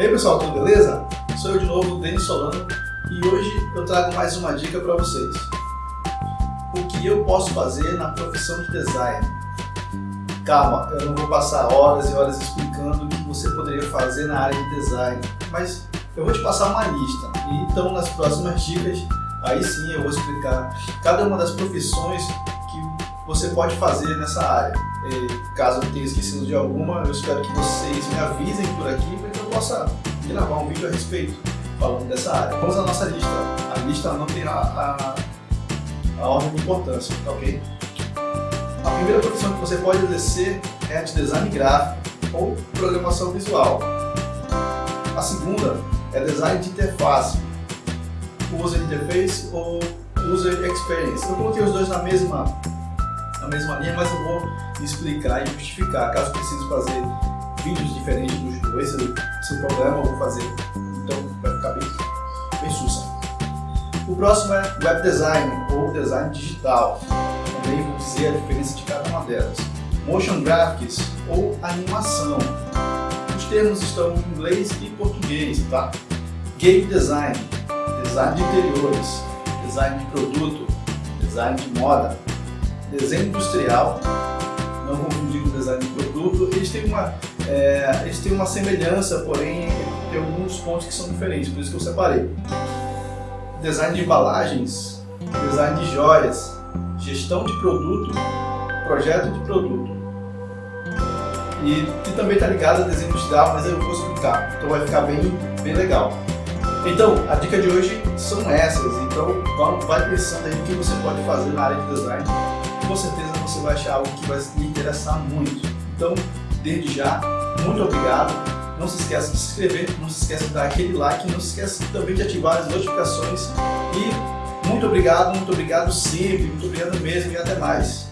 E aí pessoal, tudo beleza? Sou eu de novo, Denis Solano, e hoje eu trago mais uma dica para vocês. O que eu posso fazer na profissão de design? Calma, eu não vou passar horas e horas explicando o que você poderia fazer na área de design, mas eu vou te passar uma lista. E então nas próximas dicas, aí sim eu vou explicar cada uma das profissões que você pode fazer nessa área. Caso eu tenha esquecido de alguma, eu espero que vocês me avisem por aqui para que eu possa gravar um vídeo a respeito falando dessa área. Vamos à nossa lista. A lista não tem a, a, a ordem de importância, tá ok? A primeira profissão que você pode exercer é a de design gráfico ou programação visual. A segunda é design de interface, user interface ou user experience. Eu coloquei os dois na mesma, na mesma linha, mas eu vou explicar e justificar. Caso precise fazer vídeos diferentes dos dois, sem problema, eu vou fazer. Então vai ficar bem, bem sussa. O próximo é web design ou design digital. Também vou dizer a diferença de cada uma delas. Motion graphics ou animação. Os termos estão em inglês e português, tá? Game design, design de interiores, design de produto, design de moda, desenho industrial, não confundir com design de produto, eles têm uma, é, eles têm uma semelhança, porém tem alguns pontos que são diferentes, por isso que eu separei. Design de embalagens, design de joias, gestão de produto, projeto de produto. E que também está ligado a desenho industrial, mas eu vou explicar, então vai ficar bem, bem legal. Então, a dica de hoje são essas, então vai pensando aí o que você pode fazer na área de design, com certeza você vai achar algo que vai lhe interessar muito. Então, desde já, muito obrigado, não se esqueça de se inscrever, não se esqueça de dar aquele like, não se esqueça também de ativar as notificações e muito obrigado, muito obrigado sempre, muito obrigado mesmo e até mais.